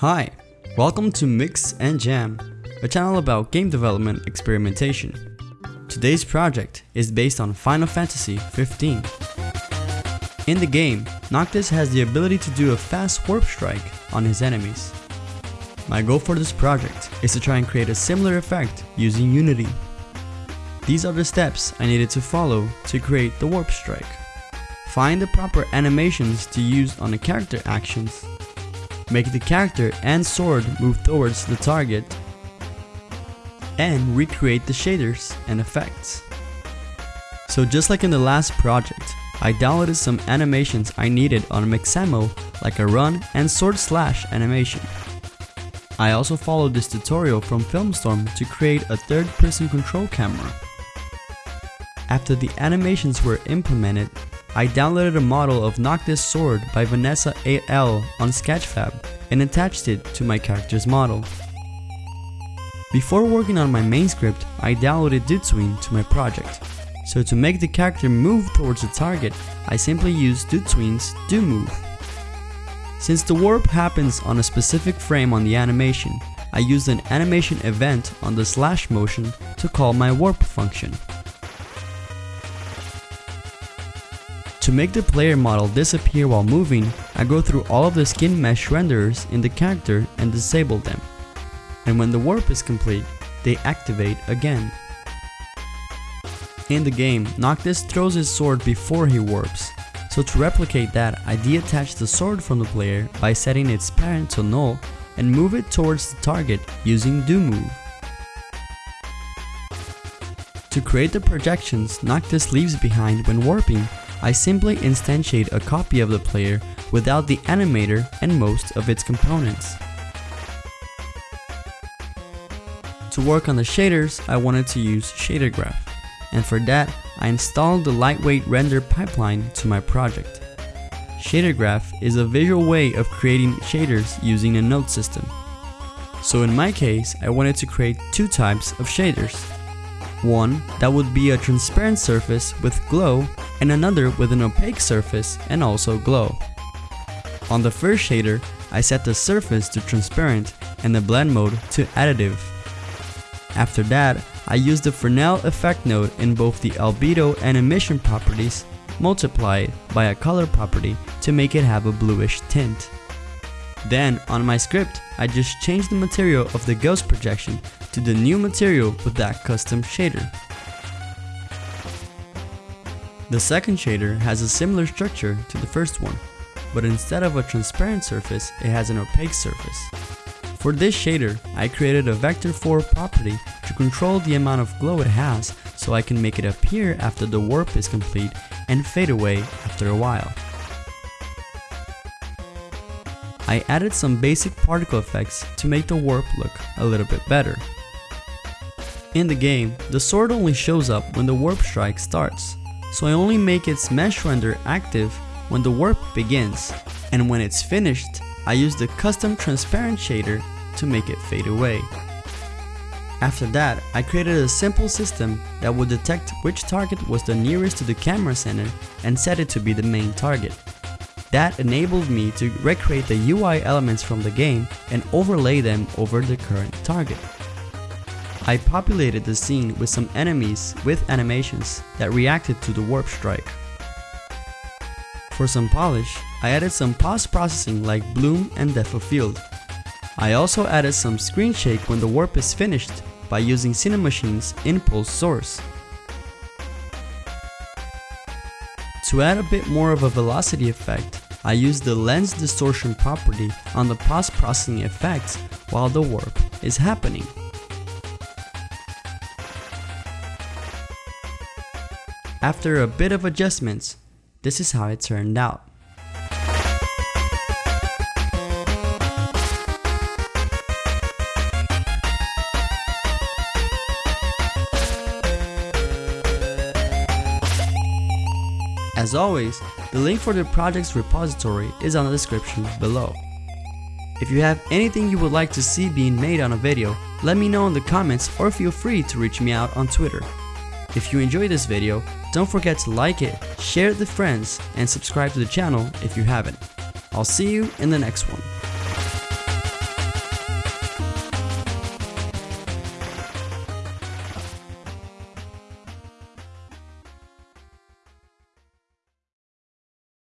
Hi, welcome to Mix and Jam, a channel about game development experimentation. Today's project is based on Final Fantasy 15. In the game, Noctis has the ability to do a fast warp strike on his enemies. My goal for this project is to try and create a similar effect using Unity. These are the steps I needed to follow to create the warp strike. Find the proper animations to use on the character actions make the character and sword move towards the target, and recreate the shaders and effects. So just like in the last project, I downloaded some animations I needed on Mixamo like a run and sword slash animation. I also followed this tutorial from Filmstorm to create a third person control camera. After the animations were implemented, I downloaded a model of Noctis Sword by Vanessa 8L on Sketchfab and attached it to my character's model. Before working on my main script, I downloaded DOTween to my project. So to make the character move towards the target, I simply used DOTween's Do Move. Since the warp happens on a specific frame on the animation, I used an animation event on the slash motion to call my warp function. To make the player model disappear while moving, I go through all of the skin mesh renderers in the character and disable them. And when the warp is complete, they activate again. In the game, Noctis throws his sword before he warps. So to replicate that, I detach the sword from the player by setting its parent to null and move it towards the target using do move. To create the projections Noctis leaves behind when warping, I simply instantiate a copy of the player without the animator and most of its components. To work on the shaders, I wanted to use ShaderGraph, and for that, I installed the lightweight render pipeline to my project. ShaderGraph is a visual way of creating shaders using a node system. So in my case, I wanted to create two types of shaders. One that would be a transparent surface with glow and another with an opaque surface and also glow. On the first shader, I set the surface to transparent and the blend mode to additive. After that, I used the Fresnel effect node in both the albedo and emission properties, multiplied by a color property to make it have a bluish tint. Then, on my script, I just changed the material of the ghost projection to the new material with that custom shader. The second shader has a similar structure to the first one, but instead of a transparent surface, it has an opaque surface. For this shader, I created a vector 4 property to control the amount of glow it has so I can make it appear after the warp is complete and fade away after a while. I added some basic particle effects to make the warp look a little bit better. In the game, the sword only shows up when the warp strike starts, so I only make its mesh render active when the warp begins, and when it's finished, I use the custom transparent shader to make it fade away. After that, I created a simple system that would detect which target was the nearest to the camera center and set it to be the main target. That enabled me to recreate the UI elements from the game and overlay them over the current target. I populated the scene with some enemies with animations that reacted to the warp strike. For some polish, I added some post-processing like bloom and depth of field. I also added some screen shake when the warp is finished by using Cinemachine's impulse source. To add a bit more of a velocity effect, I use the lens distortion property on the post-processing effects while the warp is happening. After a bit of adjustments, this is how it turned out. As always, the link for the project's repository is on the description below. If you have anything you would like to see being made on a video, let me know in the comments or feel free to reach me out on Twitter. If you enjoyed this video, don't forget to like it, share it with friends, and subscribe to the channel if you haven't. I'll see you in the next one.